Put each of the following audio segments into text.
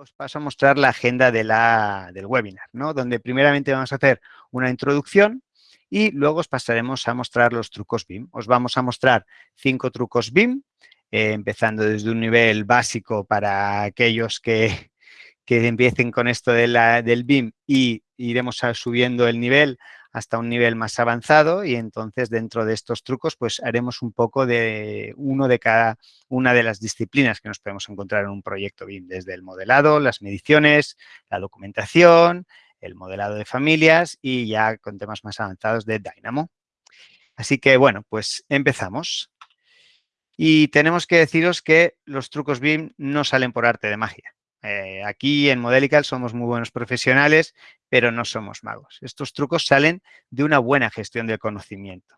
os paso a mostrar la agenda de la, del webinar, ¿no? donde primeramente vamos a hacer una introducción y luego os pasaremos a mostrar los trucos BIM. Os vamos a mostrar cinco trucos BIM, eh, empezando desde un nivel básico para aquellos que, que empiecen con esto de del BIM y iremos subiendo el nivel hasta un nivel más avanzado y entonces dentro de estos trucos pues haremos un poco de uno de cada una de las disciplinas que nos podemos encontrar en un proyecto BIM, desde el modelado, las mediciones, la documentación, el modelado de familias y ya con temas más avanzados de Dynamo. Así que bueno, pues empezamos. Y tenemos que deciros que los trucos BIM no salen por arte de magia. Eh, aquí en Modelical somos muy buenos profesionales, pero no somos magos. Estos trucos salen de una buena gestión del conocimiento.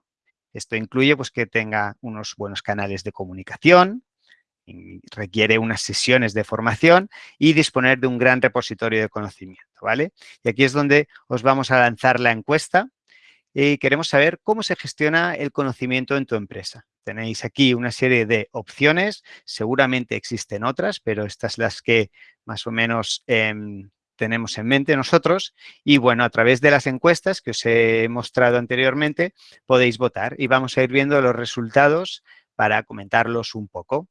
Esto incluye pues, que tenga unos buenos canales de comunicación, requiere unas sesiones de formación y disponer de un gran repositorio de conocimiento, ¿vale? Y aquí es donde os vamos a lanzar la encuesta y queremos saber cómo se gestiona el conocimiento en tu empresa. Tenéis aquí una serie de opciones, seguramente existen otras, pero estas las que más o menos em, tenemos en mente nosotros. Y bueno, a través de las encuestas que os he mostrado anteriormente, podéis votar y vamos a ir viendo los resultados para comentarlos un poco.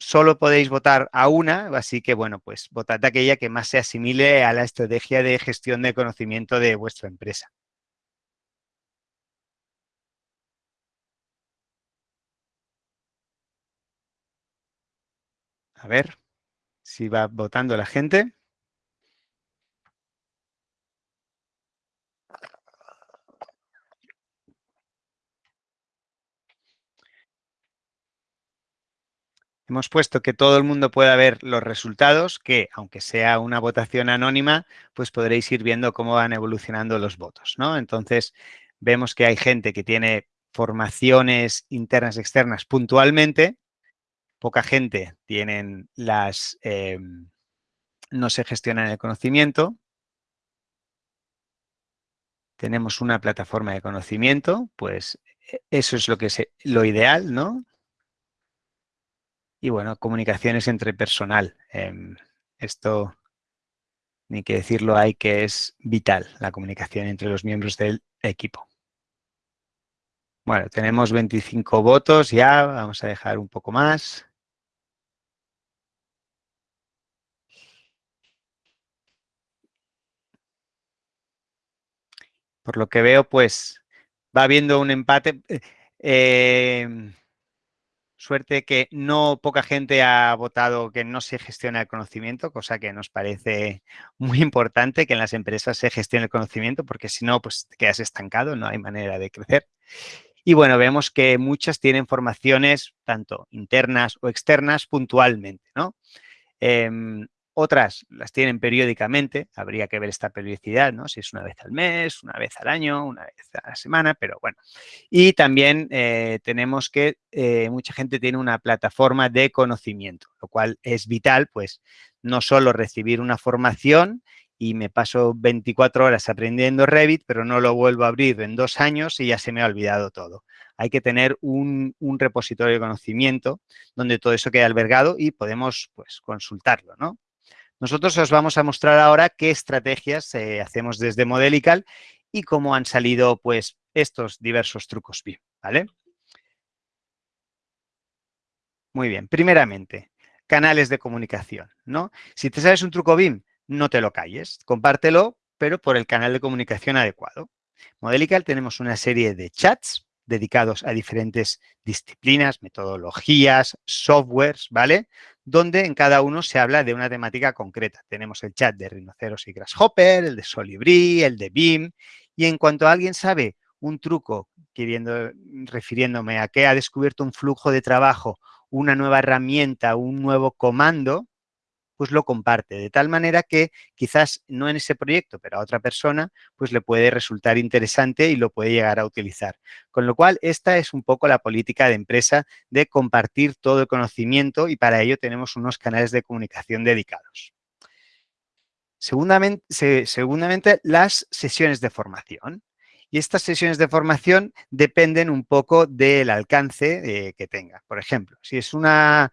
Solo podéis votar a una, así que bueno, pues votad aquella que más se asimile a la estrategia de gestión de conocimiento de vuestra empresa. A ver si va votando la gente. Hemos puesto que todo el mundo pueda ver los resultados, que aunque sea una votación anónima, pues podréis ir viendo cómo van evolucionando los votos, ¿no? Entonces, vemos que hay gente que tiene formaciones internas externas puntualmente, poca gente tienen las, em, no se gestionan el conocimiento. Tenemos una plataforma de conocimiento, pues e, eso es lo que es lo ideal, ¿no? Y bueno, comunicaciones entre personal. Em, esto, ni que decirlo hay que es vital, la comunicación entre los miembros del equipo. Bueno, tenemos 25 votos ya, vamos a dejar un poco más. Por lo que veo, pues va habiendo un empate. Eh, em, suerte que no poca gente ha votado que no se gestiona el conocimiento, cosa que nos parece muy importante que en las empresas se gestione el conocimiento, porque si no, pues te quedas estancado, no hay manera de crecer. Y bueno, vemos que muchas tienen formaciones tanto internas o externas puntualmente, ¿no? Em, otras las tienen periódicamente, habría que ver esta periodicidad, ¿no? Si es una vez al mes, una vez al año, una vez a la semana, pero bueno. Y también eh, tenemos que eh, mucha gente tiene una plataforma de conocimiento, lo cual es vital, pues, no solo recibir una formación y me paso 24 horas aprendiendo Revit, pero no lo vuelvo a abrir en dos años y ya se me ha olvidado todo. Hay que tener un, un repositorio de conocimiento donde todo eso quede albergado y podemos, pues, consultarlo, ¿no? Nosotros os vamos a mostrar ahora qué estrategias eh, hacemos desde Modelical y cómo han salido pues estos diversos trucos BIM, ¿vale? Muy bien, primeramente, canales de comunicación, ¿no? Si te sabes un truco BIM, no te lo calles, compártelo, pero por el canal de comunicación adecuado. Modelical tenemos una serie de chats dedicados a diferentes disciplinas, metodologías, softwares, ¿vale? donde en cada uno se habla de una temática concreta. Tenemos el chat de rinoceros y grasshopper, el de Solibri, el de BIM, y en cuanto alguien sabe un truco, queriendo, refiriéndome a que ha descubierto un flujo de trabajo, una nueva herramienta, un nuevo comando, pues lo comparte, de tal manera que quizás no en ese proyecto, pero a otra persona, pues le puede resultar interesante y lo puede llegar a utilizar. Con lo cual, esta es un poco la política de empresa de compartir todo el conocimiento y para ello tenemos unos canales de comunicación dedicados. Segundamente, segundamente las sesiones de formación. Y estas sesiones de formación dependen un poco del alcance eh, que tenga. Por ejemplo, si es una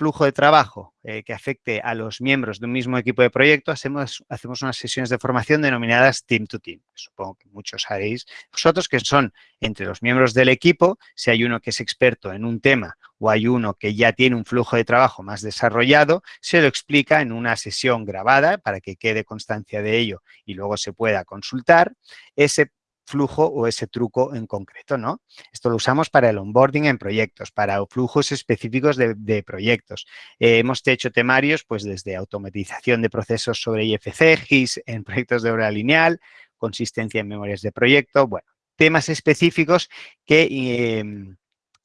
flujo de trabajo eh, que afecte a los miembros de un mismo equipo de proyecto, hacemos, hacemos unas sesiones de formación denominadas Team to Team. Supongo que muchos haréis vosotros, que son entre los miembros del equipo, si hay uno que es experto en un tema o hay uno que ya tiene un flujo de trabajo más desarrollado, se lo explica en una sesión grabada para que quede constancia de ello y luego se pueda consultar. Ese flujo o ese truco en concreto, ¿no? Esto lo usamos para el onboarding en proyectos, para flujos específicos de, proyectos. Eh, hemos hecho temarios, pues, desde automatización de procesos sobre IFC, GIS en proyectos de obra lineal, consistencia en memorias de proyecto, bueno, temas específicos que... Em,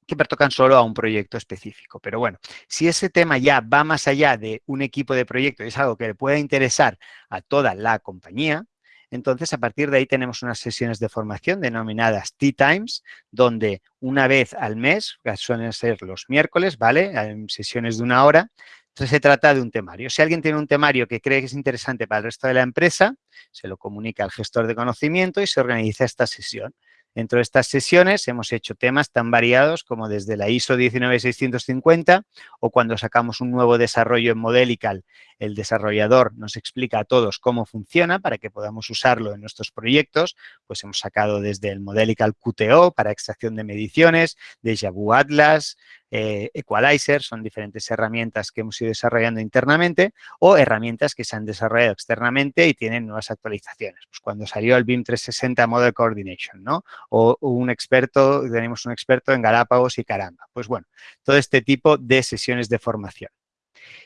que pertocan solo a un proyecto específico. Pero bueno, si ese tema ya va más allá de un equipo de proyecto y es algo que le pueda interesar a toda la compañía, entonces, a partir de ahí tenemos unas sesiones de formación denominadas Tea Times, donde una vez al mes, suelen ser los miércoles, ¿vale? En sesiones de una hora, entonces se trata de un temario. Si alguien tiene un temario que cree que es interesante para el resto de la empresa, se lo comunica al gestor de conocimiento y se organiza esta sesión. Dentro de estas sesiones hemos hecho temas tan variados como desde la ISO 19650 o cuando sacamos un nuevo desarrollo en Modelical, el desarrollador nos explica a todos cómo funciona para que podamos usarlo en nuestros proyectos. Pues hemos sacado desde el Modelical QTO para extracción de mediciones, de Jabu Atlas, eh, Equalizer, son diferentes herramientas que hemos ido desarrollando internamente o herramientas que se han desarrollado externamente y tienen nuevas actualizaciones. Pues cuando salió el BIM 360 Model Coordination, ¿no? O, un experto, tenemos un experto en Galápagos y Caramba. Pues bueno, todo este tipo de sesiones de formación.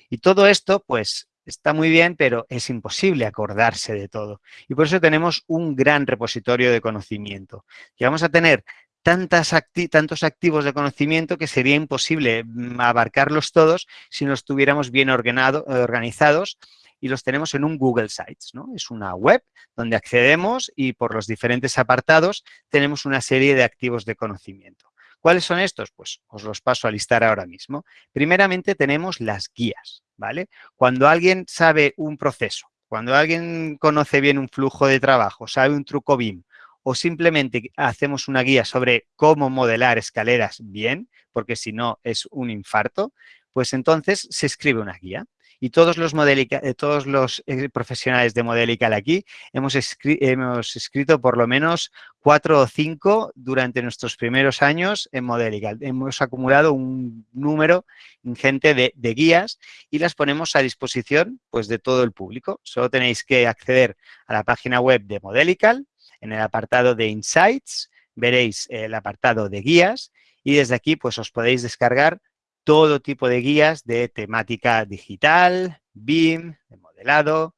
Y todo esto, pues, está muy bien, pero es imposible acordarse de todo. Y por eso tenemos un gran repositorio de conocimiento. Y vamos a tener tantas tantos activos de conocimiento que sería imposible mm, abarcarlos todos si no estuviéramos bien organizados y los tenemos en un Google Sites. ¿no? Es una web donde accedemos y por los diferentes apartados tenemos una serie de activos de conocimiento. ¿Cuáles son estos? Pues os los paso a listar ahora mismo. Primeramente tenemos las guías, ¿vale? Cuando alguien sabe un proceso, cuando alguien conoce bien un flujo de trabajo, sabe un truco BIM o simplemente hacemos una guía sobre cómo modelar escaleras bien, porque si no es un infarto, pues entonces se escribe una guía. Y todos los, eh, todos los eh, profesionales de Modelical aquí hemos, hemos, escrito por lo menos cuatro o cinco durante nuestros primeros años en Modelical. Hemos acumulado un número ingente de, de, guías y las ponemos a disposición pues, de todo el público. Solo tenéis que acceder a la página web de Modelical, en el apartado de Insights veréis el apartado de guías y desde aquí pues os podéis descargar todo tipo de guías de temática digital, BIM, de modelado,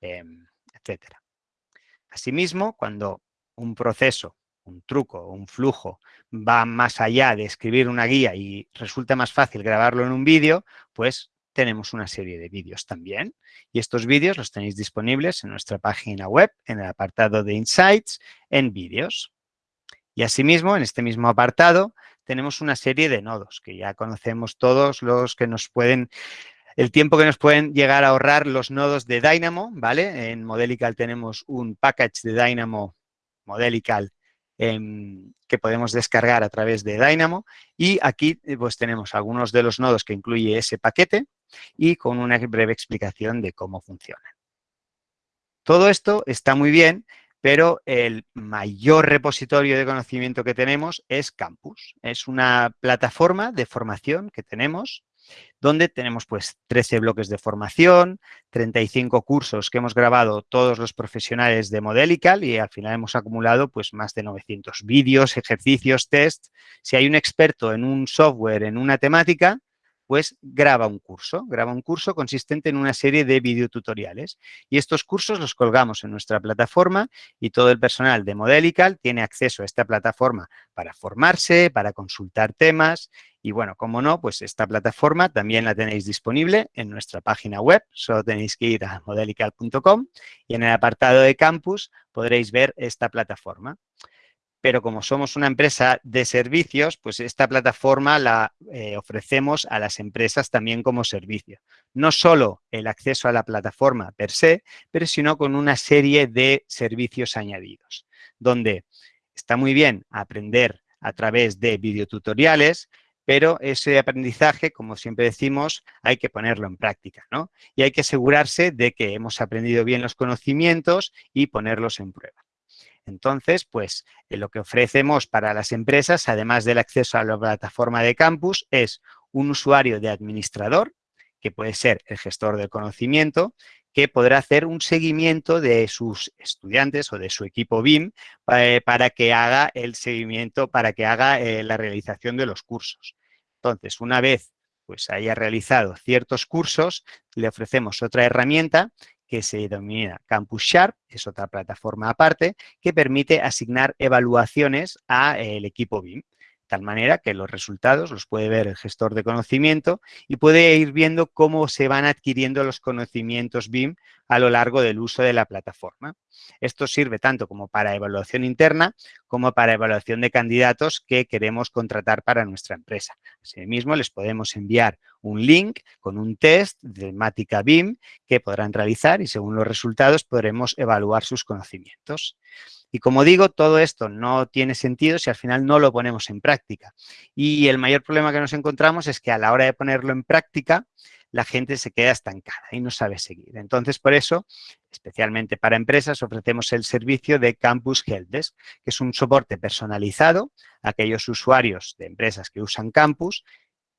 em, etcétera. Asimismo, cuando un proceso, un truco, un flujo va más allá de escribir una guía y resulta más fácil grabarlo en un vídeo, pues tenemos una serie de vídeos también. Y estos vídeos los tenéis disponibles en nuestra página web, en el apartado de Insights, en vídeos. Y asimismo, en este mismo apartado, tenemos una serie de nodos que ya conocemos todos los que nos pueden el tiempo que nos pueden llegar a ahorrar los nodos de Dynamo, ¿vale? En Modelical tenemos un package de Dynamo Modelical que podemos descargar a través de Dynamo y aquí eh, pues tenemos algunos de los nodos que incluye ese paquete y con una breve explicación de cómo funciona. Todo esto está muy bien, pero el mayor repositorio de conocimiento que tenemos es Campus. Es una plataforma de formación que tenemos donde tenemos pues 13 bloques de formación, 35 cursos que hemos grabado todos los profesionales de Modelical y al final hemos acumulado pues más de 900 vídeos, ejercicios, test. Si hay un experto en un software, en una temática, pues graba un curso, graba un curso consistente en una serie de videotutoriales. Y estos cursos los colgamos en nuestra plataforma y todo el personal de Modelical tiene acceso a esta plataforma para formarse, para consultar temas y bueno, como no, pues esta plataforma también la tenéis disponible en nuestra página web, solo tenéis que ir a modelical.com y en el apartado de campus podréis ver esta plataforma pero como somos una empresa de servicios, pues esta plataforma la eh, ofrecemos a las empresas también como servicio. No solo el acceso a la plataforma per se, pero sino con una serie de servicios añadidos, donde está muy bien aprender a través de videotutoriales, pero ese aprendizaje, como siempre decimos, hay que ponerlo en práctica, ¿no? Y hay que asegurarse de que hemos aprendido bien los conocimientos y ponerlos en prueba. Entonces, pues eh, lo que ofrecemos para las empresas, además del acceso a la plataforma de campus, es un usuario de administrador, que puede ser el gestor del conocimiento, que podrá hacer un seguimiento de sus estudiantes o de su equipo BIM eh, para que haga el seguimiento, para que haga eh, la realización de los cursos. Entonces, una vez pues haya realizado ciertos cursos, le ofrecemos otra herramienta que se denomina Campus Sharp, es otra plataforma aparte, que permite asignar evaluaciones al equipo BIM tal manera que los resultados los puede ver el gestor de conocimiento y puede ir viendo cómo se van adquiriendo los conocimientos BIM a lo largo del uso de la plataforma. Esto sirve tanto como para evaluación interna como para evaluación de candidatos que queremos contratar para nuestra empresa. Asimismo, les podemos enviar un link con un test de temática BIM que podrán realizar y según los resultados podremos evaluar sus conocimientos. Y como digo, todo esto no tiene sentido si al final no lo ponemos en práctica. Y el mayor problema que nos encontramos es que a la hora de ponerlo en práctica, la gente se queda estancada y no sabe seguir. Entonces, por eso, especialmente para empresas, ofrecemos el servicio de Campus Helpdesk, que es un soporte personalizado a aquellos usuarios de empresas que usan Campus,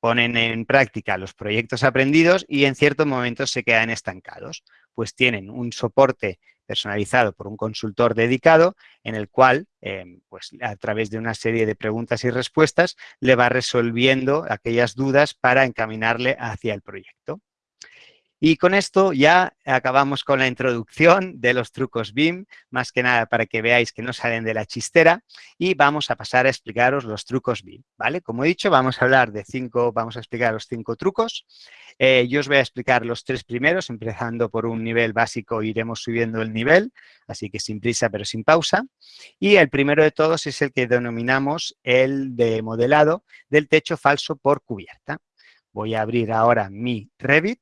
ponen en práctica los proyectos aprendidos y en ciertos momentos se quedan estancados. Pues tienen un soporte personalizado por un consultor dedicado en el cual, em, pues a través de una serie de preguntas y respuestas, le va resolviendo aquellas dudas para encaminarle hacia el proyecto. Y con esto ya acabamos con la introducción de los trucos BIM, más que nada para que veáis que no salen de la chistera y vamos a pasar a explicaros los trucos BIM, ¿vale? Como he dicho, vamos a hablar de cinco, vamos a explicar los cinco trucos. Eh, yo os voy a explicar los tres primeros, empezando por un nivel básico, iremos subiendo el nivel, así que sin prisa pero sin pausa. Y el primero de todos es el que denominamos el de modelado del techo falso por cubierta. Voy a abrir ahora mi Revit.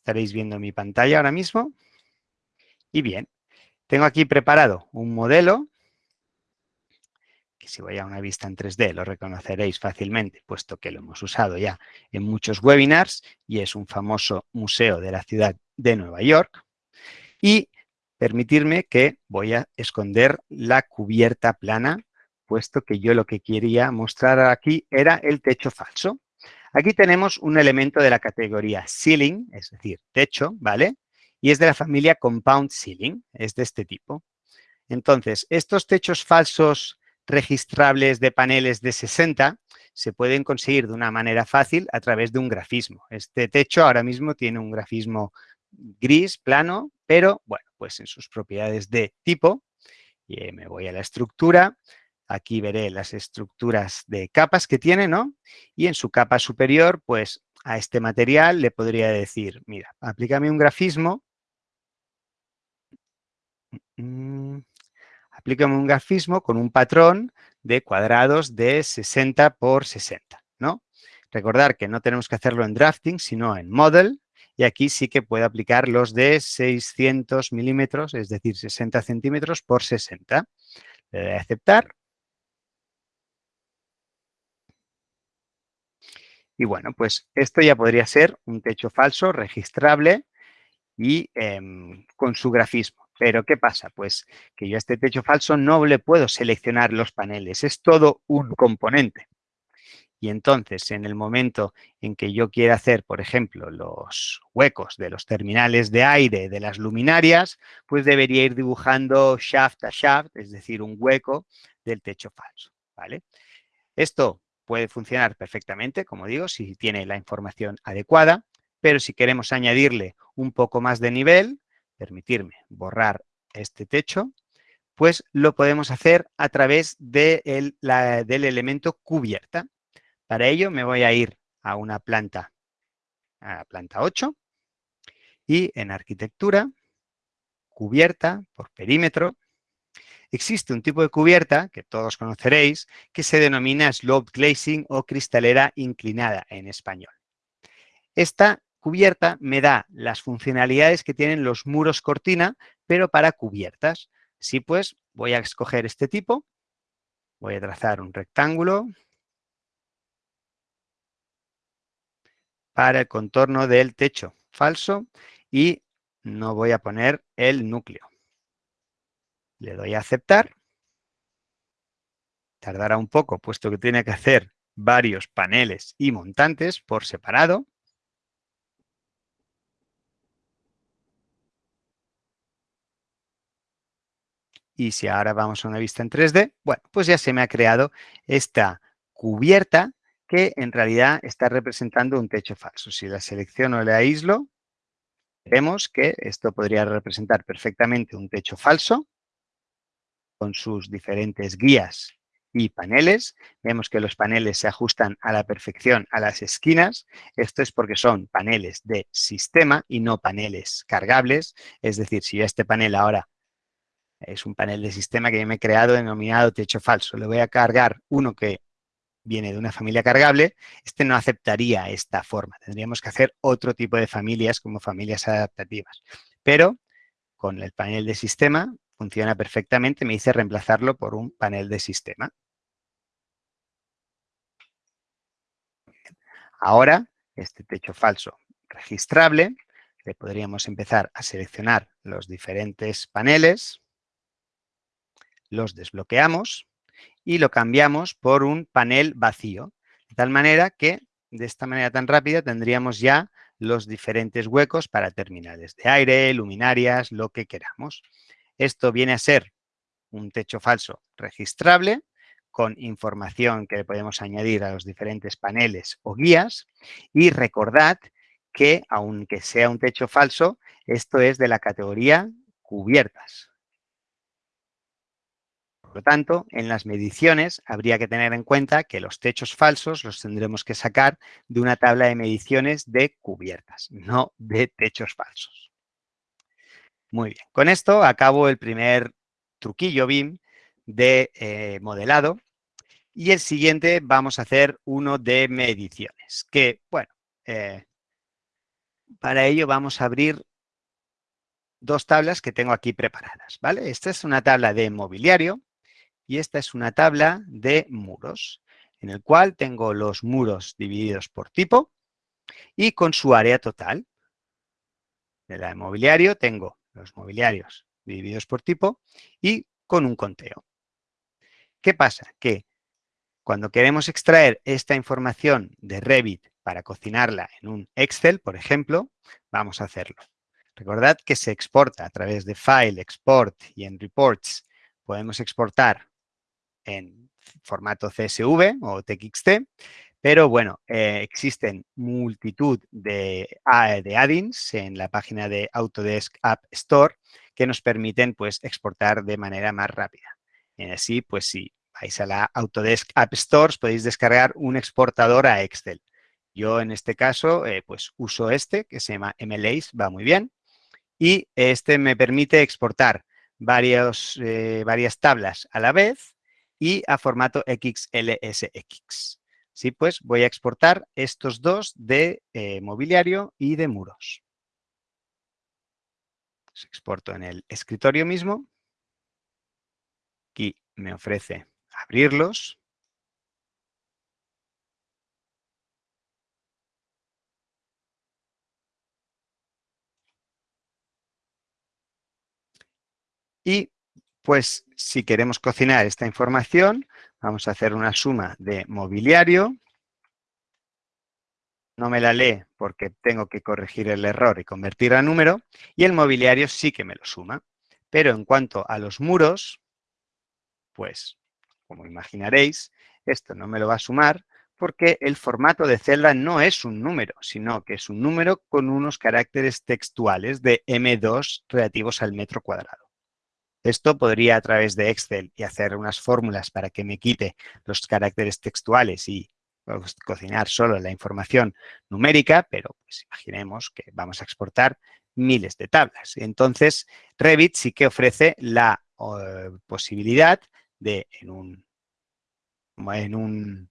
Estaréis viendo mi pantalla ahora mismo. Y bien, tengo aquí preparado un modelo que si voy a una vista en 3D lo reconoceréis fácilmente, puesto que lo hemos usado ya en muchos webinars y es un famoso museo de la ciudad de Nueva York. Y permitirme que voy a esconder la cubierta plana, puesto que yo lo que quería mostrar aquí era el techo falso. Aquí tenemos un elemento de la categoría ceiling, es decir, techo, ¿vale? Y es de la familia compound ceiling, es de este tipo. Entonces, estos techos falsos registrables de paneles de 60 se pueden conseguir de una manera fácil a través de un grafismo. Este techo ahora mismo tiene un grafismo gris, plano, pero bueno, pues en sus propiedades de tipo, y me voy a la estructura, Aquí veré las estructuras de capas que tiene, ¿no? Y en su capa superior, pues a este material le podría decir, mira, aplícame un grafismo. Mm, aplícame un grafismo con un patrón de cuadrados de 60 por 60, ¿no? Recordar que no tenemos que hacerlo en drafting, sino en model, y aquí sí que puedo aplicar los de 600 milímetros, es decir, 60 centímetros por 60. Le doy a aceptar. Y bueno, pues esto ya podría ser un techo falso registrable y em, con su grafismo. Pero ¿qué pasa? Pues que yo a este techo falso no le puedo seleccionar los paneles, es todo un componente. Y entonces, en el momento en que yo quiera hacer, por ejemplo, los huecos de los terminales de aire de las luminarias, pues debería ir dibujando shaft a shaft, es decir, un hueco del techo falso. ¿vale? Esto puede funcionar perfectamente, como digo, si tiene la información adecuada, pero si queremos añadirle un poco más de nivel, permitirme borrar este techo, pues lo podemos hacer a través del elemento cubierta. Para ello me voy a ir a una planta, a la planta 8, y en arquitectura, cubierta por perímetro, Existe un tipo de cubierta, que todos conoceréis, que se denomina sloped glazing o cristalera inclinada en español. Esta cubierta me da las funcionalidades que tienen los muros cortina, pero para cubiertas. Así pues, voy a escoger este tipo, voy a trazar un rectángulo para el contorno del techo falso y no voy a poner el núcleo. Le doy a aceptar. Tardará un poco, puesto que tiene que hacer varios paneles y montantes por separado. Y si ahora vamos a una vista en 3D, bueno, pues ya se me ha creado esta cubierta que en realidad está representando un techo falso. Si la selecciono y la aíslo, vemos que esto podría representar perfectamente un techo falso con sus diferentes guías y paneles. Vemos que los paneles se ajustan a la perfección a las esquinas. Esto es porque son paneles de sistema y no paneles cargables. Es decir, si este panel ahora es un panel de sistema que yo me he creado denominado techo falso. Le voy a cargar uno que viene de una familia cargable, este no aceptaría esta forma. Tendríamos que hacer otro tipo de familias como familias adaptativas. Pero con el panel de sistema funciona perfectamente, me dice reemplazarlo por un panel de sistema. Ahora, este techo falso registrable, le podríamos empezar a seleccionar los diferentes paneles los desbloqueamos y lo cambiamos por un panel vacío. De tal manera que, de esta manera tan rápida, tendríamos ya los diferentes huecos para terminales de aire, luminarias, lo que queramos. Esto viene a ser un techo falso registrable con información que le podemos añadir a los diferentes paneles o guías. Y recordad que, aunque sea un techo falso, esto es de la categoría cubiertas. Por lo tanto, en las mediciones habría que tener en cuenta que los techos falsos los tendremos que sacar de una tabla de mediciones de cubiertas, no de techos falsos. Muy bien, con esto acabo el primer truquillo BIM de eh, modelado y el siguiente vamos a hacer uno de mediciones, que, bueno, eh, para ello vamos a abrir dos tablas que tengo aquí preparadas, ¿vale? Esta es una tabla de mobiliario y esta es una tabla de muros, en el cual tengo los muros divididos por tipo y con su área total. De la de mobiliario tengo los mobiliarios divididos por tipo y con un conteo. ¿Qué pasa? Que cuando queremos extraer esta información de Revit para cocinarla en un Excel, por ejemplo, vamos a hacerlo. Recordad que se exporta a través de File, Export y en Reports podemos exportar en formato CSV o TXT, pero bueno, eh, existen multitud de, de add-ins en la página de Autodesk App Store que nos permiten pues, exportar de manera más rápida. Y así, pues si vais a la Autodesk App Store, podéis descargar un exportador a Excel. Yo en este caso, eh, pues uso este que se llama MLAs, va muy bien. Y este me permite exportar eh, varias tablas a la vez y a formato XLSX. Sí, pues voy a exportar estos dos de eh, mobiliario y de muros. Los exporto en el escritorio mismo. Aquí me ofrece abrirlos. Y pues si queremos cocinar esta información, vamos a hacer una suma de mobiliario. No me la lee porque tengo que corregir el error y convertir a número. Y el mobiliario sí que me lo suma. Pero en cuanto a los muros, pues, como imaginaréis, esto no me lo va a sumar porque el formato de celda no es un número, sino que es un número con unos caracteres textuales de M2 relativos al metro cuadrado. Esto podría a través de Excel y hacer unas fórmulas para que me quite los caracteres textuales y pues, cocinar solo la información numérica, pero pues, imaginemos que vamos a exportar miles de tablas. Entonces, Revit sí que ofrece la posibilidad de, en un, en un,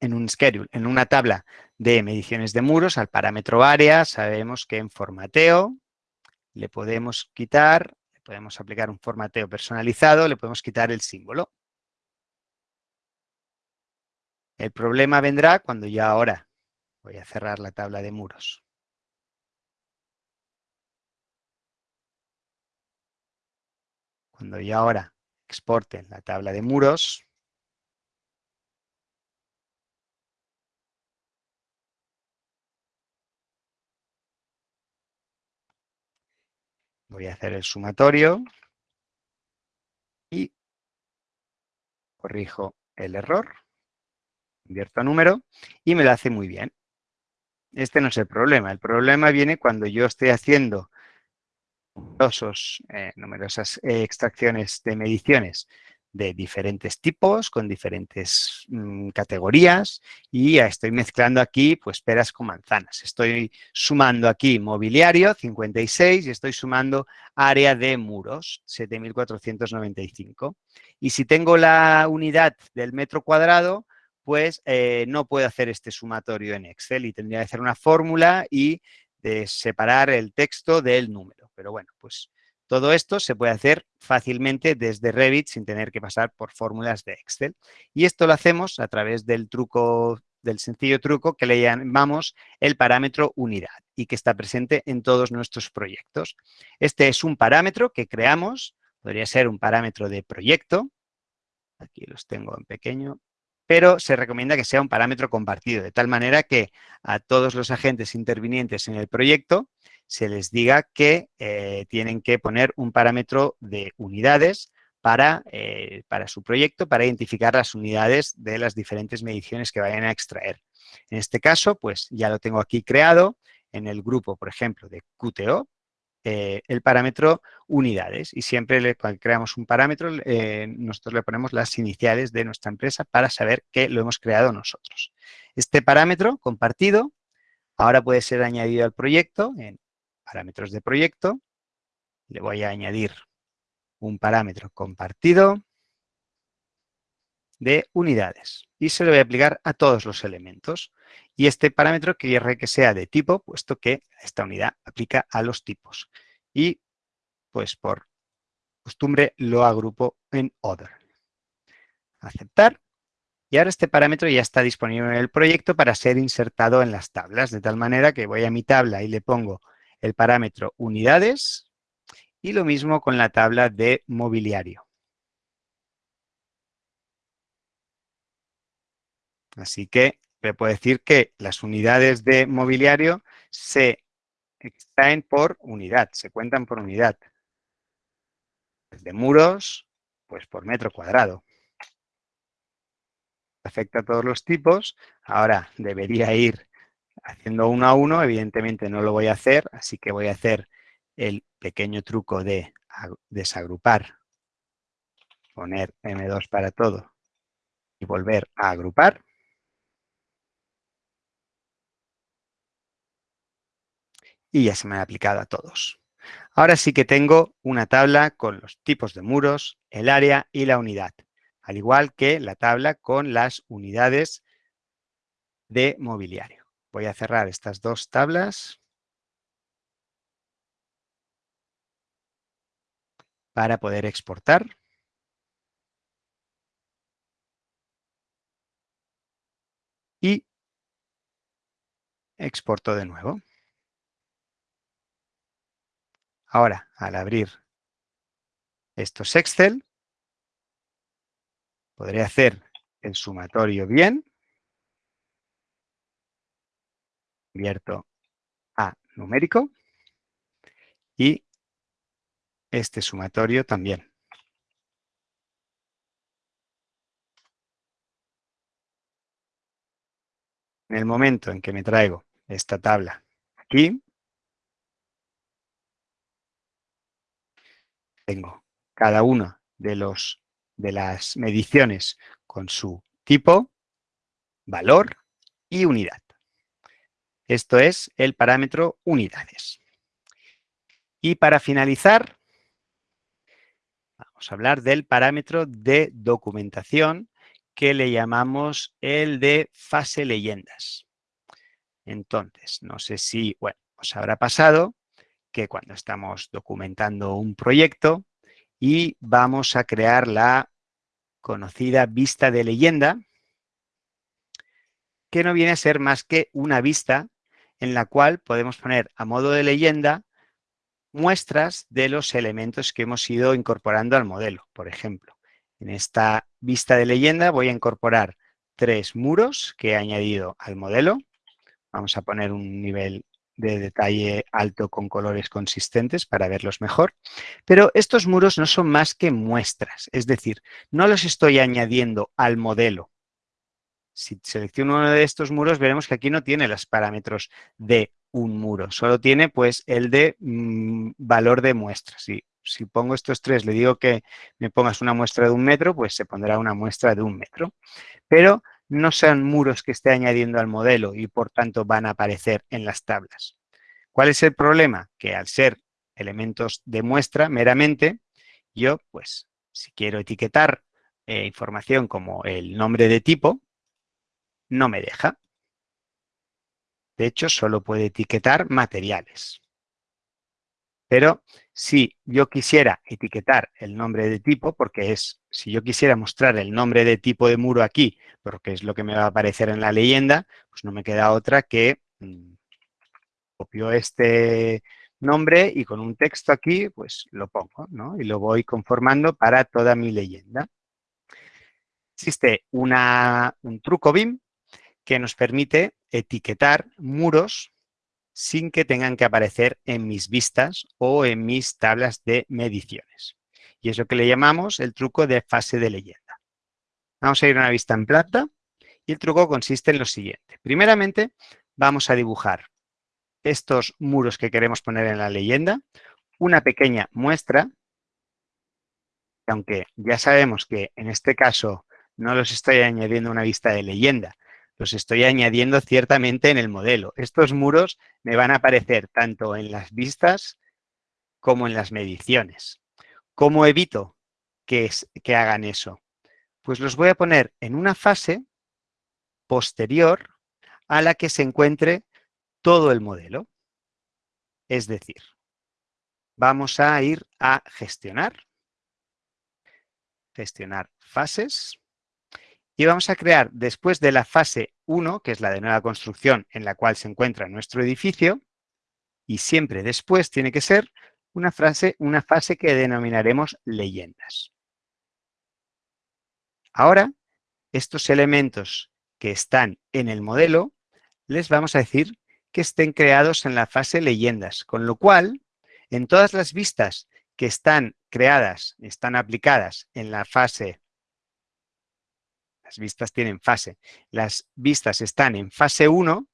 en un schedule, en una tabla de mediciones de muros, al parámetro área, sabemos que en formateo le podemos quitar podemos aplicar un formateo personalizado, le podemos quitar el símbolo. El problema vendrá cuando ya ahora voy a cerrar la tabla de muros. Cuando yo ahora exporte la tabla de muros, voy a hacer el sumatorio y corrijo el error, invierto a número y me lo hace muy bien. Este no es el problema, el problema viene cuando yo estoy haciendo eh, numerosas eh, extracciones de mediciones de diferentes tipos, con diferentes mm, categorías y estoy mezclando aquí pues peras con manzanas. Estoy sumando aquí mobiliario, 56, y estoy sumando área de muros, 7.495. Y si tengo la unidad del metro cuadrado, pues eh, no puedo hacer este sumatorio en Excel y tendría que hacer una fórmula y de separar el texto del número. Pero bueno, pues todo esto se puede hacer fácilmente desde Revit sin tener que pasar por fórmulas de Excel. Y esto lo hacemos a través del truco, del sencillo truco que le llamamos el parámetro unidad y que está presente en todos nuestros proyectos. Este es un parámetro que creamos, podría ser un parámetro de proyecto. Aquí los tengo en pequeño, pero se recomienda que sea un parámetro compartido, de tal manera que a todos los agentes intervinientes en el proyecto se les diga que eh, tienen que poner un parámetro de unidades para, eh, para su proyecto, para identificar las unidades de las diferentes mediciones que vayan a extraer. En este caso, pues ya lo tengo aquí creado en el grupo, por ejemplo, de QTO, eh, el parámetro unidades. Y siempre cuando creamos un parámetro, nosotros le ponemos las iniciales de nuestra empresa para saber que lo hemos creado nosotros. Este parámetro compartido ahora puede ser añadido al proyecto en parámetros de proyecto, le voy a añadir un parámetro compartido de unidades y se lo voy a aplicar a todos los elementos. Y este parámetro quiere que sea de tipo, puesto que esta unidad aplica a los tipos. Y pues por costumbre lo agrupo en Other. Aceptar. Y ahora este parámetro ya está disponible en el proyecto para ser insertado en las tablas, de tal manera que voy a mi tabla y le pongo el parámetro unidades y lo mismo con la tabla de mobiliario. Así que le puedo decir que las unidades de mobiliario se extraen por unidad, se cuentan por unidad. De muros, pues por metro cuadrado. Afecta a todos los tipos. Ahora debería ir haciendo uno a uno, evidentemente no lo voy a hacer, así que voy a hacer el pequeño truco de desagrupar, poner M2 para todo y volver a agrupar. Y ya se me ha aplicado a todos. Ahora sí que tengo una tabla con los tipos de muros, el área y la unidad, al igual que la tabla con las unidades de mobiliario. Voy a cerrar estas dos tablas para poder exportar. Y exporto de nuevo. Ahora, al abrir estos Excel, podré hacer el sumatorio bien convierto a numérico y este sumatorio también. En el momento en que me traigo esta tabla aquí, tengo cada una de, los, de las mediciones con su tipo, valor y unidad. Esto es el parámetro unidades. Y para finalizar, vamos a hablar del parámetro de documentación que le llamamos el de fase leyendas. Entonces, no sé si, bueno, os habrá pasado que cuando estamos documentando un proyecto y vamos a crear la conocida vista de leyenda, que no viene a ser más que una vista en la cual podemos poner a modo de leyenda muestras de los elementos que hemos ido incorporando al modelo. Por ejemplo, en esta vista de leyenda voy a incorporar tres muros que he añadido al modelo. Vamos a poner un nivel de detalle alto con colores consistentes para verlos mejor. Pero estos muros no son más que muestras, es decir, no los estoy añadiendo al modelo. Si selecciono uno de estos muros, veremos que aquí no tiene los parámetros de un muro, solo tiene pues el de mm, valor de muestra. Si, pongo estos tres, le digo que me pongas una muestra de un metro, pues se pondrá una muestra de un metro. Pero no son muros que esté añadiendo al modelo y por tanto van a aparecer en las tablas. ¿Cuál es el problema? Que al ser elementos de muestra meramente, yo pues si quiero etiquetar eh, información como el nombre de tipo, no me deja. De hecho, solo puede etiquetar materiales. Pero si yo quisiera etiquetar el nombre de tipo, porque es, si yo quisiera mostrar el nombre de tipo de muro aquí, porque es lo que me va a aparecer en la leyenda, pues no me queda otra que mm, copio este nombre y con un texto aquí, pues lo pongo, ¿no? Y lo voy conformando para toda mi leyenda. Existe una, un truco BIM que nos permite etiquetar muros sin que tengan que aparecer en mis vistas o en mis tablas de mediciones. Y es lo que le llamamos el truco de fase de leyenda. Vamos a ir a una vista en plata y el truco consiste en lo siguiente. Primeramente, vamos a dibujar estos muros que queremos poner en la leyenda, una pequeña muestra, aunque ya sabemos que en este caso no los estoy añadiendo a una vista de leyenda, los estoy añadiendo ciertamente en el modelo. Estos muros me van a aparecer tanto en las vistas como en las mediciones. ¿Cómo evito que, que hagan eso? Pues los voy a poner en una fase posterior a la que se encuentre todo el modelo. Es decir, vamos a ir a gestionar, gestionar fases, y vamos a crear después de la fase 1, que es la de nueva construcción en la cual se encuentra nuestro edificio, y siempre después tiene que ser una, frase, una fase que denominaremos leyendas. Ahora, estos elementos que están en el modelo, les vamos a decir que estén creados en la fase leyendas, con lo cual, en todas las vistas que están creadas, están aplicadas en la fase las vistas tienen fase. Las vistas están en fase 1,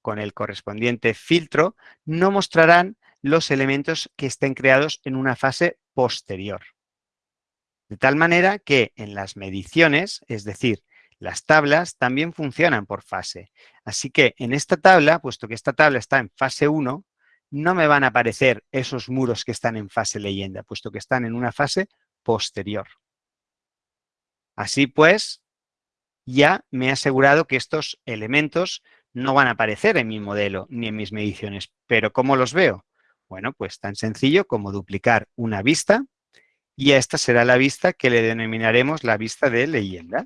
con el correspondiente filtro, no mostrarán los elementos que estén creados en una fase posterior. De tal manera que en las mediciones, es decir, las tablas también funcionan por fase. Así que en esta tabla, puesto que esta tabla está en fase 1, no me van a aparecer esos muros que están en fase leyenda, puesto que están en una fase posterior. Así pues, ya me he asegurado que estos elementos no van a aparecer en mi modelo ni en mis mediciones. ¿Pero cómo los veo? Bueno, pues tan sencillo como duplicar una vista y esta será la vista que le denominaremos la vista de leyenda.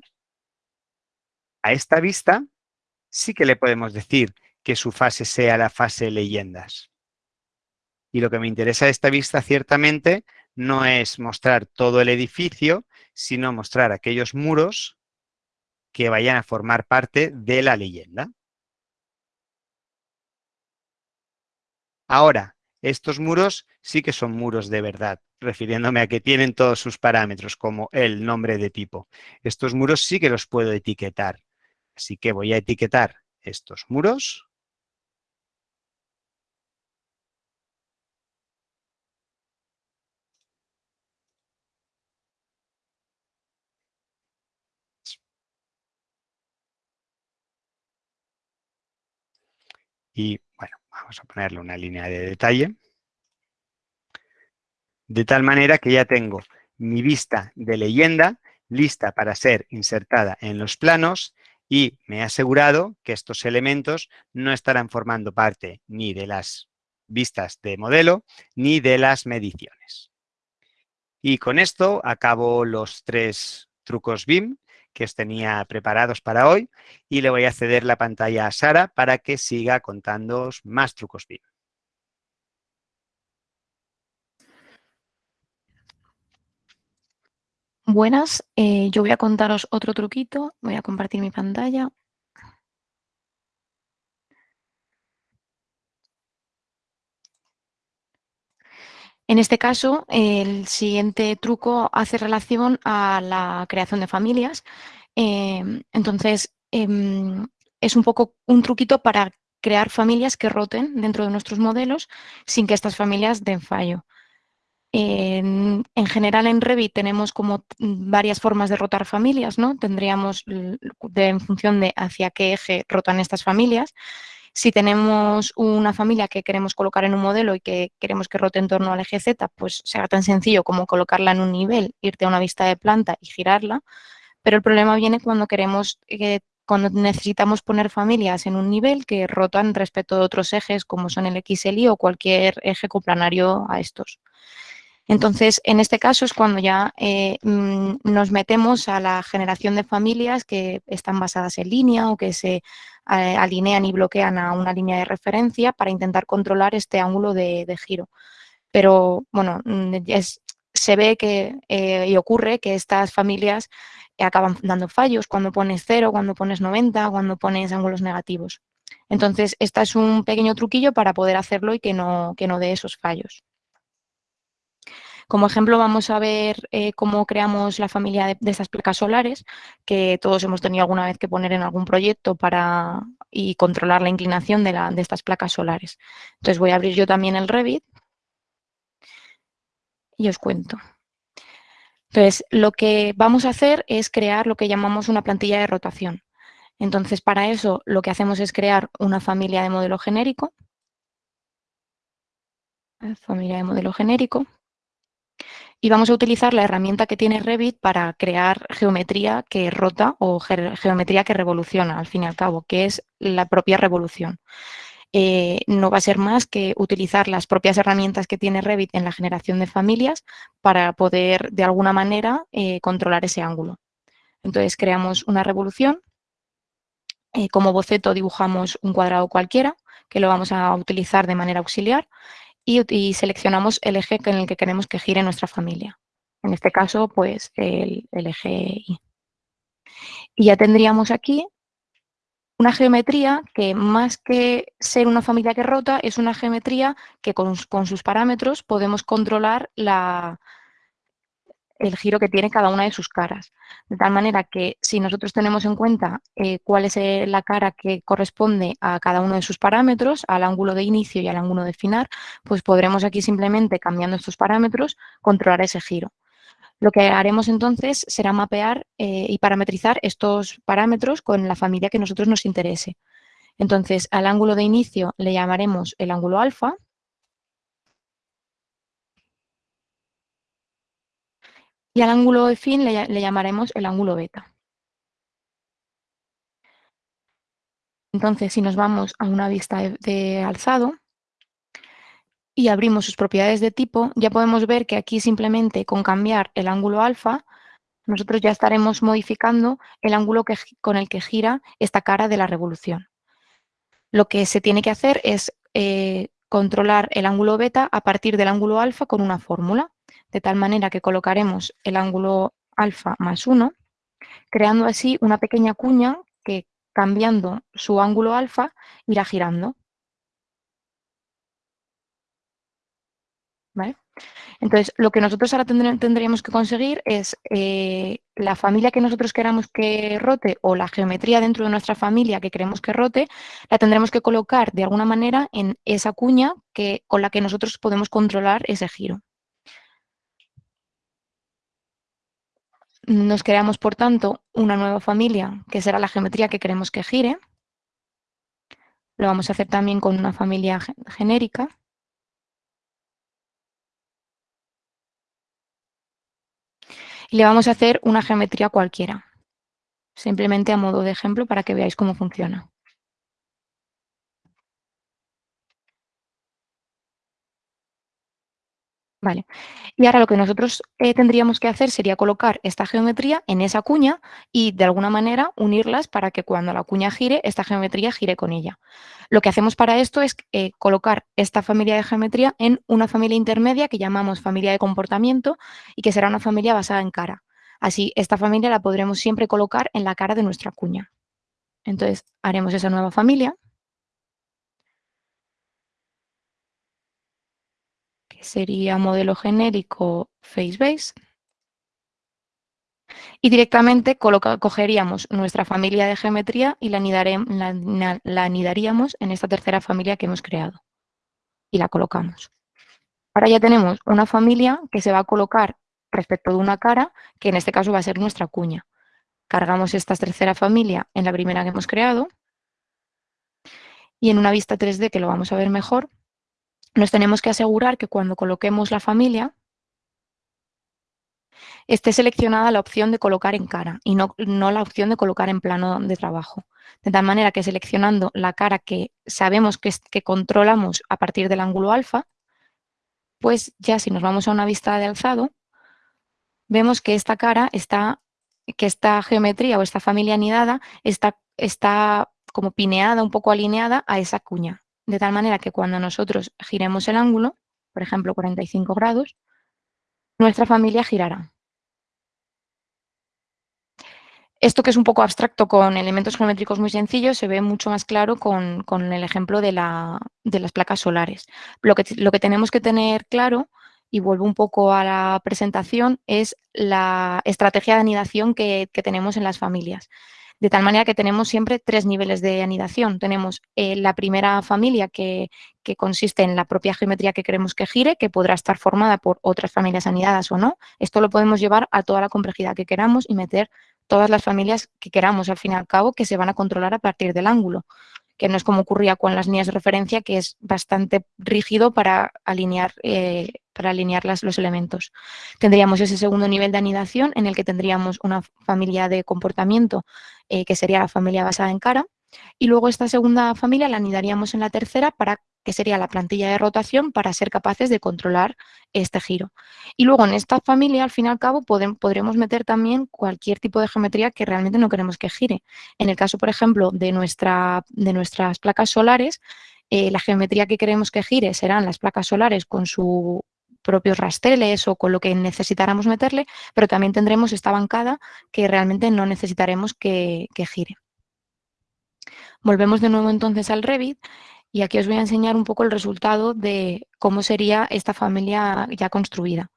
A esta vista sí que le podemos decir que su fase sea la fase leyendas. Y lo que me interesa de esta vista ciertamente no es mostrar todo el edificio, sino mostrar aquellos muros que vayan a formar parte de la leyenda. Ahora, estos muros sí que son muros de verdad, refiriéndome a que tienen todos sus parámetros, como el nombre de tipo. Estos muros sí que los puedo etiquetar. Así que voy a etiquetar estos muros. Y bueno, vamos a ponerle una línea de detalle. De tal manera que ya tengo mi vista de leyenda lista para ser insertada en los planos y me he asegurado que estos elementos no estarán formando parte ni de las vistas de modelo ni de las mediciones. Y con esto acabo los tres trucos BIM que os tenía preparados para hoy y le voy a ceder la pantalla a Sara para que siga contándoos más trucos BIM. Buenas, eh, yo voy a contaros otro truquito, voy a compartir mi pantalla. En este caso, el siguiente truco hace relación a la creación de familias. Em, entonces, em, es un poco un truquito para crear familias que roten dentro de nuestros modelos sin que estas familias den fallo. En, general en Revit tenemos como varias formas de rotar familias, ¿no? Tendríamos en función de hacia qué eje rotan estas familias. Si tenemos una familia que queremos colocar en un modelo y que queremos que rote en torno al eje Z, pues será tan sencillo como colocarla en un nivel, irte a una vista de planta y girarla. Pero el problema viene cuando queremos eh, cuando necesitamos poner familias en un nivel que rotan respecto de otros ejes como son el X, el Y o cualquier eje coplanario a estos. Entonces, en este caso es cuando ya eh, mm, nos metemos a la generación de familias que están basadas en línea o que se eh, alinean y bloquean a una línea de referencia para intentar controlar este ángulo de, giro. Pero, bueno, mm, se ve que eh, y ocurre que estas familias acaban dando fallos cuando pones 0, cuando pones 90, cuando pones ángulos negativos. Entonces, este es un pequeño truquillo para poder hacerlo y que no, que no dé esos fallos. Como ejemplo vamos a ver eh, cómo creamos la familia de, estas placas solares, que todos hemos tenido alguna vez que poner en algún proyecto para y controlar la inclinación de, de estas placas solares. Entonces voy a abrir yo también el Revit y os cuento. Entonces, lo que vamos a hacer es crear lo que llamamos una plantilla de rotación. Entonces, para eso lo que hacemos es crear una familia de modelo genérico. Familia de modelo genérico y vamos a utilizar la herramienta que tiene Revit para crear geometría que rota o geometría que revoluciona, al fin y al cabo, que es la propia revolución. Eh, no va a ser más que utilizar las propias herramientas que tiene Revit en la generación de familias para poder, de alguna manera, eh, controlar ese ángulo. Entonces, creamos una revolución. Eh, como boceto dibujamos un cuadrado cualquiera, que lo vamos a utilizar de manera auxiliar y, seleccionamos el eje en el que queremos que gire nuestra familia. En este caso, pues el, eje Y. Y ya tendríamos aquí una geometría que más que ser una familia que rota, es una geometría que con sus parámetros podemos controlar la, el giro que tiene cada una de sus caras. De tal manera que si nosotros tenemos en cuenta eh, cuál es eh, la cara que corresponde a cada uno de sus parámetros, al ángulo de inicio y al ángulo de final, pues podremos aquí simplemente cambiando estos parámetros controlar ese giro. Lo que haremos entonces será mapear eh, y parametrizar estos parámetros con la familia que nosotros nos interese. Entonces, al ángulo de inicio le llamaremos el ángulo alfa, y al ángulo de fin le, llamaremos el ángulo beta. Entonces, si nos vamos a una vista de, alzado y abrimos sus propiedades de tipo, ya podemos ver que aquí simplemente con cambiar el ángulo alfa, nosotros ya estaremos modificando el ángulo con el que gira esta cara de la revolución. Lo que se tiene que hacer es eh, controlar el ángulo beta a partir del ángulo alfa con una fórmula de tal manera que colocaremos el ángulo alfa más 1, creando así una pequeña cuña que cambiando su ángulo alfa irá girando. Entonces, lo que nosotros ahora tendríamos que conseguir es eh, la familia que nosotros queramos que rote o la geometría dentro de nuestra familia que queremos que rote, la tendremos que colocar de alguna manera en esa cuña que, con la que nosotros podemos controlar ese giro. Nos creamos, por tanto, una nueva familia, que será la geometría que queremos que gire. Lo vamos a hacer también con una familia genérica. Y le vamos a hacer una geometría cualquiera, simplemente a modo de ejemplo para que veáis cómo funciona. Vale. Y ahora lo que nosotros eh, tendríamos que hacer sería colocar esta geometría en esa cuña y de alguna manera unirlas para que cuando la cuña gire, esta geometría gire con ella. Lo que hacemos para esto es eh, colocar esta familia de geometría en una familia intermedia que llamamos familia de comportamiento y que será una familia basada en cara. Así, esta familia la podremos siempre colocar en la cara de nuestra cuña. Entonces, haremos esa nueva familia sería modelo genérico FaceBase. Y directamente cogeríamos nuestra familia de geometría y la, la, anidaríamos en esta tercera familia que hemos creado. Y la colocamos. Ahora ya tenemos una familia que se va a colocar respecto de una cara, que en este caso va a ser nuestra cuña. Cargamos esta tercera familia en la primera que hemos creado. Y en una vista 3D, que lo vamos a ver mejor, nos tenemos que asegurar que cuando coloquemos la familia esté seleccionada la opción de colocar en cara y no, no, la opción de colocar en plano de trabajo. De tal manera que seleccionando la cara que sabemos que, que controlamos a partir del ángulo alfa, pues ya si nos vamos a una vista de alzado, vemos que esta cara está, que esta geometría o esta familia anidada está, está como pineada, un poco alineada a esa cuña de tal manera que cuando nosotros giremos el ángulo, por ejemplo 45 grados, nuestra familia girará. Esto que es un poco abstracto con elementos geométricos muy sencillos se ve mucho más claro con, el ejemplo de, las placas solares. Lo que, lo que tenemos que tener claro, y vuelvo un poco a la presentación, es la estrategia de anidación que tenemos en las familias de tal manera que tenemos siempre tres niveles de anidación. Tenemos eh, la primera familia que, consiste en la propia geometría que queremos que gire, que podrá estar formada por otras familias anidadas o no. Esto lo podemos llevar a toda la complejidad que queramos y meter todas las familias que queramos, al fin y al cabo, que se van a controlar a partir del ángulo que no es como ocurría con las líneas de referencia, que es bastante rígido para alinear, eh, para alinear los elementos. Tendríamos ese segundo nivel de anidación en el que tendríamos una familia de comportamiento eh, que sería la familia basada en cara, y luego esta segunda familia la anidaríamos en la tercera para que sería la plantilla de rotación para ser capaces de controlar este giro. Y luego en esta familia, al fin y al cabo, podremos meter también cualquier tipo de geometría que realmente no queremos que gire. En el caso, por ejemplo, de, nuestra, de nuestras placas solares, eh, la geometría que queremos que gire serán las placas solares con sus propios rasteles o con lo que necesitáramos meterle, pero también tendremos esta bancada que realmente no necesitaremos que gire. Volvemos de nuevo entonces al Revit y aquí os voy a enseñar un poco el resultado de cómo sería esta familia ya construida.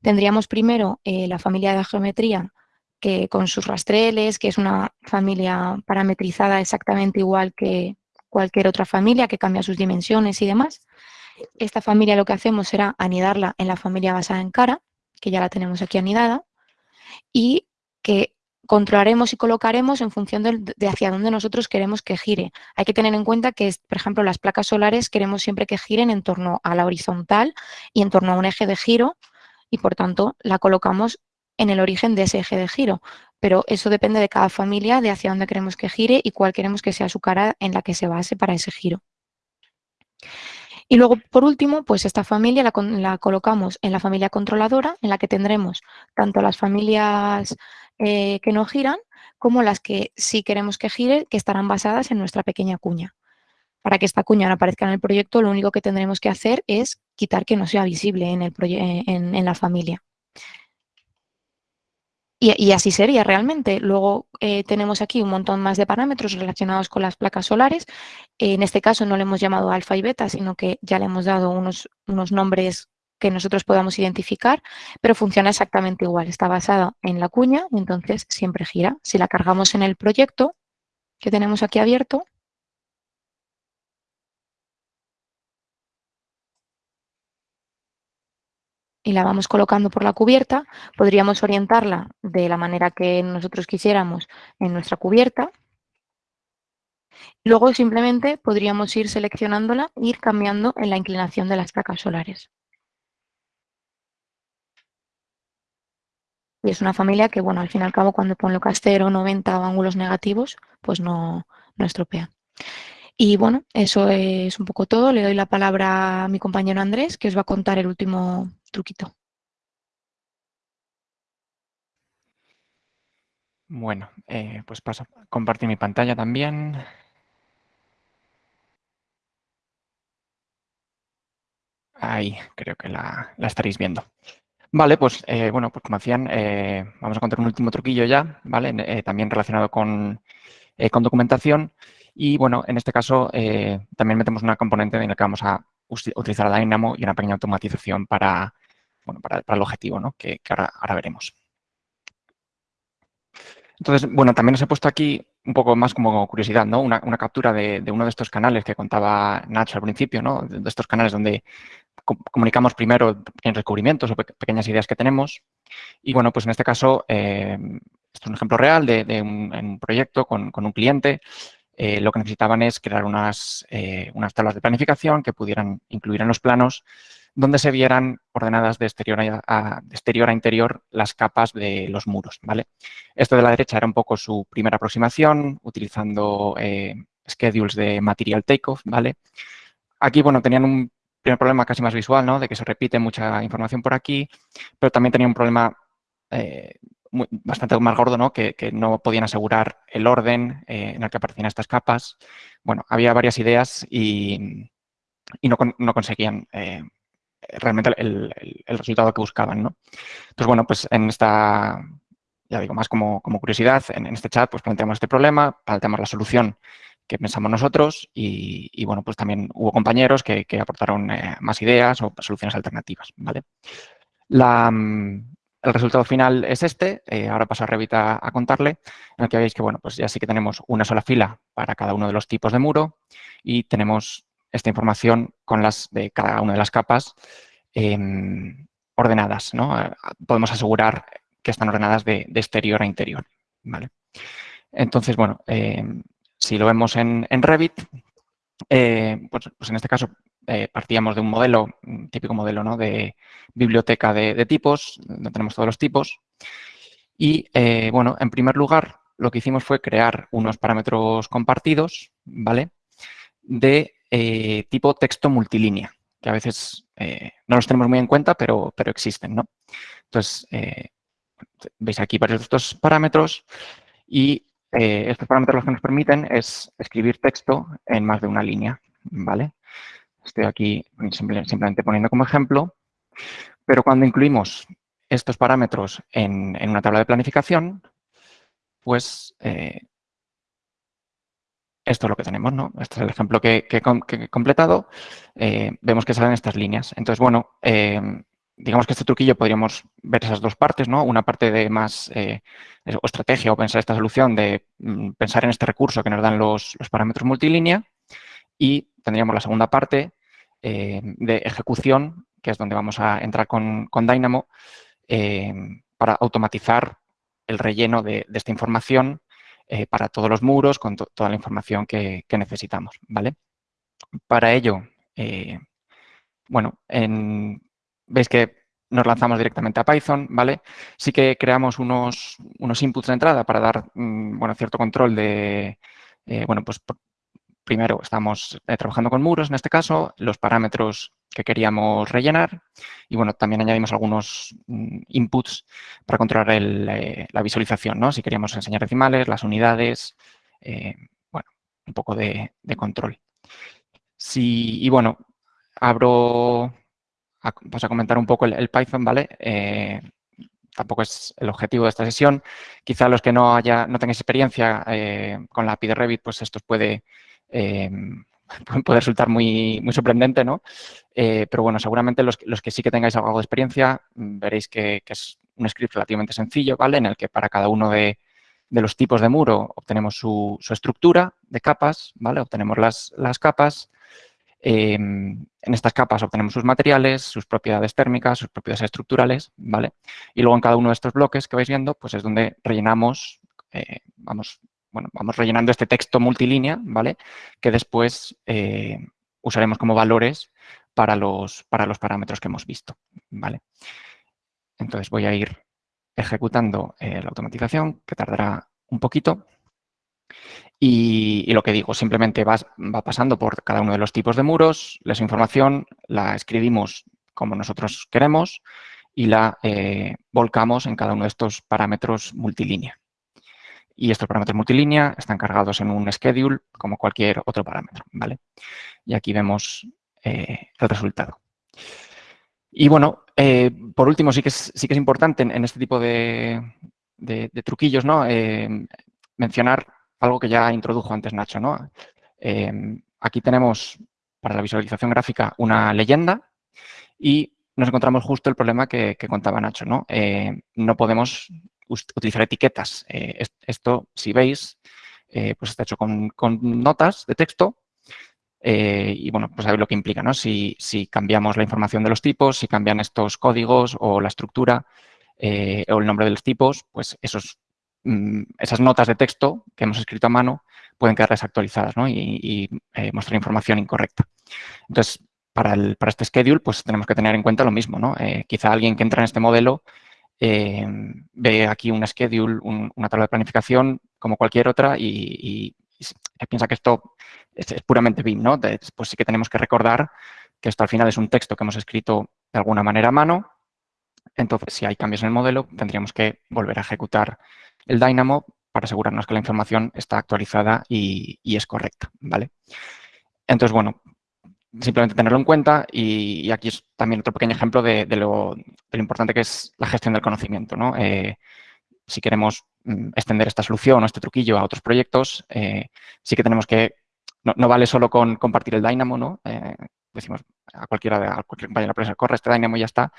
Tendríamos primero eh, la familia de geometría que con sus rastreles, que es una familia parametrizada exactamente igual que cualquier otra familia que cambia sus dimensiones y demás. Esta familia lo que hacemos será anidarla en la familia basada en cara, que ya la tenemos aquí anidada, y que controlaremos y colocaremos en función de, hacia dónde nosotros queremos que gire. Hay que tener en cuenta que, por ejemplo, las placas solares queremos siempre que giren en torno a la horizontal y en torno a un eje de giro y, por tanto, la colocamos en el origen de ese eje de giro. Pero eso depende de cada familia, de hacia dónde queremos que gire y cuál queremos que sea su cara en la que se base para ese giro. Y luego, por último, pues esta familia la, colocamos en la familia controladora, en la que tendremos tanto las familias eh, que no giran como las que sí queremos que gire, que estarán basadas en nuestra pequeña cuña. Para que esta cuña no aparezca en el proyecto, lo único que tendremos que hacer es quitar que no sea visible en, el en la familia. Y, así sería realmente. Luego eh, tenemos aquí un montón más de parámetros relacionados con las placas solares. en este caso no le hemos llamado alfa y beta, sino que ya le hemos dado unos, unos nombres que nosotros podamos identificar, pero funciona exactamente igual. Está basada en la cuña, entonces siempre gira. Si la cargamos en el proyecto que tenemos aquí abierto, y la vamos colocando por la cubierta, podríamos orientarla de la manera que nosotros quisiéramos en nuestra cubierta. Luego simplemente podríamos ir seleccionándola e ir cambiando en la inclinación de las placas solares. Y es una familia que, bueno, al fin y al cabo, cuando pongo castero, 90 o ángulos negativos, pues no, no estropea. Y bueno, eso es un poco todo. Le doy la palabra a mi compañero Andrés, que os va a contar el último truquito. Bueno, eh, pues paso a compartir mi pantalla también. Ahí, creo que la, estaréis viendo. Vale, pues eh, bueno, pues como decían, eh, vamos a contar un último truquillo ya, ¿vale? también relacionado con, con, documentación. Y bueno, en este caso también metemos una componente en la que vamos a utilizar a Dynamo y una pequeña automatización para, bueno, para, el objetivo, ¿no? que, ahora veremos. Entonces, bueno, también os he puesto aquí un poco más como curiosidad, ¿no? Una, captura de, uno de estos canales que contaba Nacho al principio, ¿no? De, estos canales donde comunicamos primero pequeños descubrimientos o pequeñas ideas que tenemos. Y bueno, pues en este caso, eh, esto es un ejemplo real de, un, proyecto con, un cliente. Eh, lo que necesitaban es crear unas, eh, unas tablas de planificación que pudieran incluir en los planos donde se vieran ordenadas de exterior a, exterior a interior las capas de los muros. ¿vale? Esto de la derecha era un poco su primera aproximación, utilizando schedules de material takeoff. ¿vale? Aquí, bueno, tenían un primer problema casi más visual, ¿no? de que se repite mucha información por aquí, pero también tenía un problema eh, bastante más gordo, ¿no? Que, no podían asegurar el orden eh, en el que aparecían estas capas. Bueno, había varias ideas y, no, conseguían realmente el, resultado que buscaban, ¿no? Entonces, bueno, pues en esta, ya digo, más como, curiosidad, en, este chat pues planteamos este problema, planteamos la solución que pensamos nosotros y, bueno, pues también hubo compañeros que, aportaron eh, más ideas o soluciones alternativas, ¿vale? Mm, el resultado final es este, eh, ahora paso a Revit a, contarle, en el que veis que, bueno, pues ya sí que tenemos una sola fila para cada uno de los tipos de muro y tenemos esta información con las de cada una de las capas em, ordenadas. ¿no? Podemos asegurar que están ordenadas de, exterior a interior. ¿vale? Entonces, bueno, em, si lo vemos en, Revit, eh, pues, pues, en este caso eh, partíamos de un modelo, un típico modelo ¿no? de biblioteca de, tipos, donde tenemos todos los tipos. Y, eh, bueno, en primer lugar, lo que hicimos fue crear unos parámetros compartidos, ¿vale? De tipo texto multilínea, que a veces no los tenemos muy en cuenta, pero, pero existen, ¿no? Entonces, veis aquí varios de estos parámetros y estos parámetros lo que nos permiten es escribir texto en más de una línea, ¿vale? Estoy aquí simplemente poniendo como ejemplo, pero cuando incluimos estos parámetros en, una tabla de planificación, pues esto es lo que tenemos, ¿no? Este es el ejemplo que, he completado. Eh, vemos que salen estas líneas. Entonces, bueno, eh, digamos que este truquillo podríamos ver esas dos partes, ¿no? Una parte de más eh, estrategia o pensar esta solución de mm, pensar en este recurso que nos dan los, parámetros multilínea y tendríamos la segunda parte de ejecución, que es donde vamos a entrar con, Dynamo para automatizar el relleno de esta información eh, para todos los muros con toda la información que, necesitamos, ¿vale? Para ello, eh, bueno, veis que nos lanzamos directamente a Python, ¿vale? Sí que creamos unos, unos inputs de entrada para dar, mm, bueno, cierto control de, eh, bueno, pues primero estamos trabajando con muros en este caso, los parámetros que queríamos rellenar y bueno, también añadimos algunos mm, inputs para controlar eh, la visualización, ¿no? Si queríamos enseñar decimales, las unidades, eh, bueno, un poco de, control. y bueno, abro, a, a comentar un poco el, Python, ¿vale? Eh, tampoco es el objetivo de esta sesión. Quizá los que no haya, no tengáis experiencia con la API de Revit, pues esto puede puede resultar muy, sorprendente, ¿no? Eh, pero bueno, seguramente los, que sí que tengáis algo de experiencia mm, veréis que, es un script relativamente sencillo, ¿vale? En el que para cada uno de, los tipos de muro obtenemos su, estructura de capas, ¿vale? Obtenemos las, capas. Em, en estas capas obtenemos sus materiales, sus propiedades térmicas, sus propiedades estructurales, ¿vale? Y luego en cada uno de estos bloques que vais viendo, pues es donde rellenamos, eh, vamos bueno, vamos rellenando este texto multilínea, ¿vale? Que después eh, usaremos como valores para los, para los parámetros que hemos visto, ¿vale? Entonces voy a ir ejecutando eh, la automatización, que tardará un poquito. Y, lo que digo, simplemente va, pasando por cada uno de los tipos de muros, les información, la escribimos como nosotros queremos y la eh, volcamos en cada uno de estos parámetros multilínea. Y estos parámetros multilínea están cargados en un schedule como cualquier otro parámetro. ¿vale? Y aquí vemos eh, el resultado. Y bueno, eh, por último, sí que es, sí que es importante en, este tipo de, truquillos ¿no? mencionar algo que ya introdujo antes Nacho. ¿no? aquí tenemos para la visualización gráfica una leyenda y nos encontramos justo el problema que, contaba Nacho, ¿no? Eh, no podemos utilizar etiquetas. Eh, esto, si veis, eh, pues está hecho con, notas de texto y, bueno, pues sabéis lo que implica, ¿no? Si, cambiamos la información de los tipos, si cambian estos códigos o la estructura o el nombre de los tipos, pues esos, esas notas de texto que hemos escrito a mano pueden quedar desactualizadas y, y mostrar información incorrecta. Entonces, para, este schedule, pues tenemos que tener en cuenta lo mismo. Eh, quizá alguien que entra en este modelo eh, ve aquí un schedule, una tabla de planificación como cualquier otra y, piensa que esto es, puramente BIM, ¿no? pues sí que tenemos que recordar que esto al final es un texto que hemos escrito de alguna manera a mano. Entonces, si hay cambios en el modelo, tendríamos que volver a ejecutar el Dynamo para asegurarnos que la información está actualizada y, es correcta, ¿vale? Entonces, bueno, simplemente tenerlo en cuenta y, aquí es también otro pequeño ejemplo de, lo, importante que es la gestión del conocimiento. ¿no? Eh, si queremos mm, extender esta solución o este truquillo a otros proyectos, eh, sí que tenemos que, no, vale solo con compartir el Dynamo, ¿no? Eh, decimos a cualquiera de a cualquier compañero de empresa, corre este Dynamo y ya está.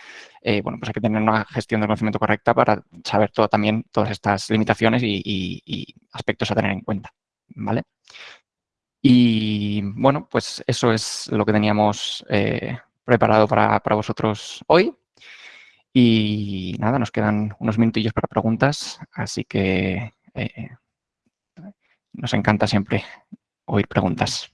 bueno, pues hay que tener una gestión del conocimiento correcta para saber todo, también todas estas limitaciones y, aspectos a tener en cuenta. ¿Vale? Y bueno, pues eso es lo que teníamos eh, preparado para, vosotros hoy. Y nada, nos quedan unos minutillos para preguntas, así que eh, nos encanta siempre oír preguntas.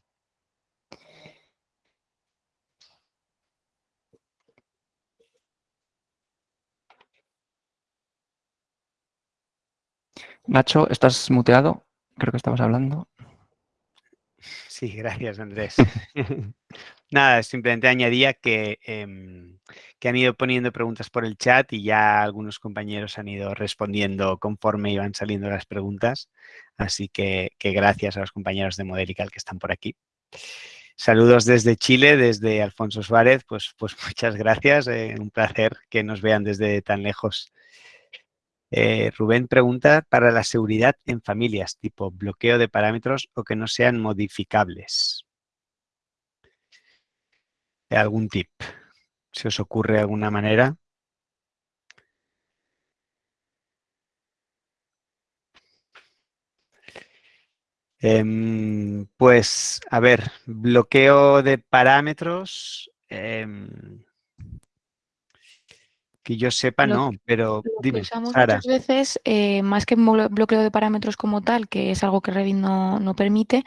Nacho, ¿estás muteado? Creo que estabas hablando. Sí, gracias Andrés. Nada, simplemente añadía que, em, que, han ido poniendo preguntas por el chat y ya algunos compañeros han ido respondiendo conforme iban saliendo las preguntas. Así que, gracias a los compañeros de Modelical que están por aquí. Saludos desde Chile, desde Alfonso Suárez. Pues, pues muchas gracias. Eh, un placer que nos vean desde tan lejos. Eh, Rubén pregunta para la seguridad en familias, tipo bloqueo de parámetros o que no sean modificables. ¿Algún tip? ¿Se os ocurre alguna manera? Em, pues, a ver, bloqueo de parámetros. Em, que yo sepa, no, pero dime, usamos muchas veces, eh, más que bloqueo de parámetros como tal, que es algo que Revit no, permite,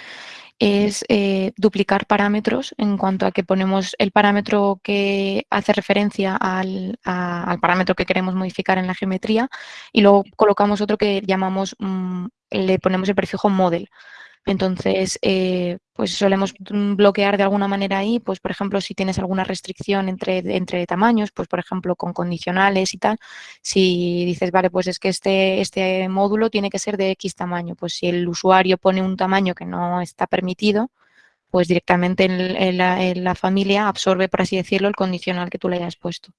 es eh, duplicar parámetros en cuanto a que ponemos el parámetro que hace referencia al, parámetro que queremos modificar en la geometría y luego colocamos otro que llamamos, mm, le ponemos el prefijo model. Entonces, eh, pues solemos bloquear de alguna manera ahí, pues por ejemplo, si tienes alguna restricción entre, entre tamaños, pues por ejemplo con condicionales y tal, si dices, vale, pues es que este, este módulo tiene que ser de X tamaño, pues si el usuario pone un tamaño que no está permitido, pues directamente en, la, en la, familia absorbe, por así decirlo, el condicional que tú le hayas puesto.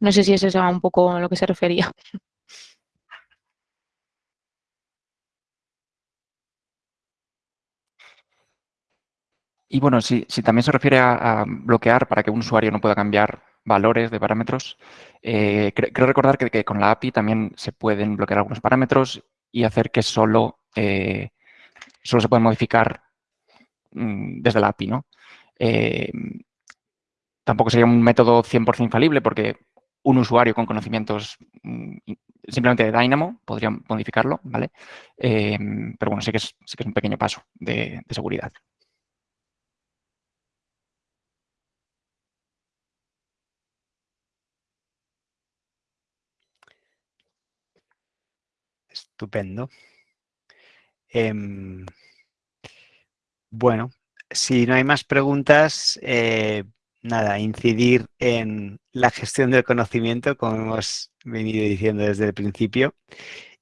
No sé si eso es un poco a lo que se refería. Y bueno, si, también se refiere a, bloquear para que un usuario no pueda cambiar valores de parámetros, eh, creo recordar que, con la API también se pueden bloquear algunos parámetros y hacer que solo, eh, solo se pueden modificar mm, desde la API. ¿no? Eh, tampoco sería un método 100% infalible porque un usuario con conocimientos mm, simplemente de Dynamo podría modificarlo, ¿vale? pero bueno, sí que, es, sí que es un pequeño paso de seguridad. Estupendo. Em, bueno, si no hay más preguntas, eh, nada, incidir en la gestión del conocimiento, como hemos venido diciendo desde el principio.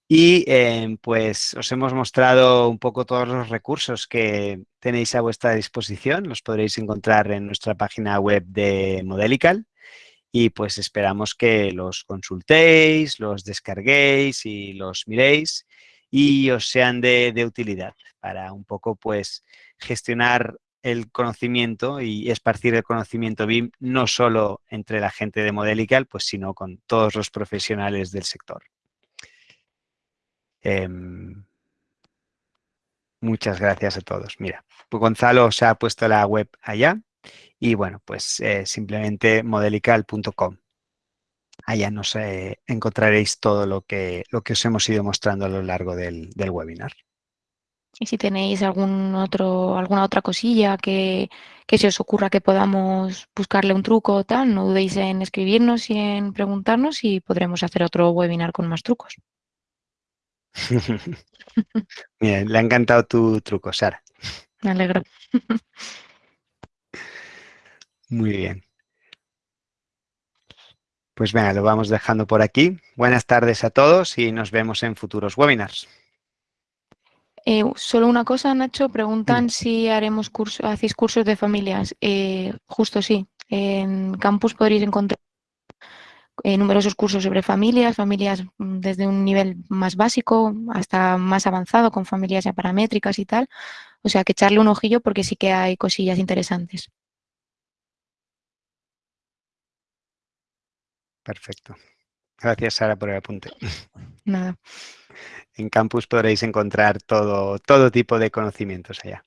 Y em, pues os hemos mostrado un poco todos los recursos que tenéis a vuestra disposición. Los podréis encontrar en nuestra página web de Modelical. Y pues esperamos que los consultéis, los descarguéis y los miréis y os sean de, utilidad para un poco pues gestionar el conocimiento y esparcir el conocimiento BIM no solo entre la gente de Modelical, pues sino con todos los profesionales del sector. Em, muchas gracias a todos. Mira, Gonzalo se ha puesto la web allá y bueno, pues eh, simplemente modelical.com. Allá nos eh, encontraréis todo lo que, lo que os hemos ido mostrando a lo largo del, del webinar. Y si tenéis algún otro, alguna otra cosilla que, que, se os ocurra que podamos buscarle un truco o tal, no dudéis en escribirnos y en preguntarnos y podremos hacer otro webinar con más trucos. Bien, le ha encantado tu truco, Sara. Me alegro. Muy bien. Pues venga, lo vamos dejando por aquí. Buenas tardes a todos y nos vemos en futuros webinars. Eh, solo una cosa, Nacho, preguntan si haremos curso, hacéis cursos de familias. Eh, justo sí, en campus podréis encontrar eh, numerosos cursos sobre familias, familias mm, desde un nivel más básico hasta más avanzado, con familias ya paramétricas y tal. O sea, que echarle un ojillo porque sí que hay cosillas interesantes. Perfecto. Gracias, Sara, por el apunte. Nada. En campus podréis encontrar todo, todo tipo de conocimientos allá.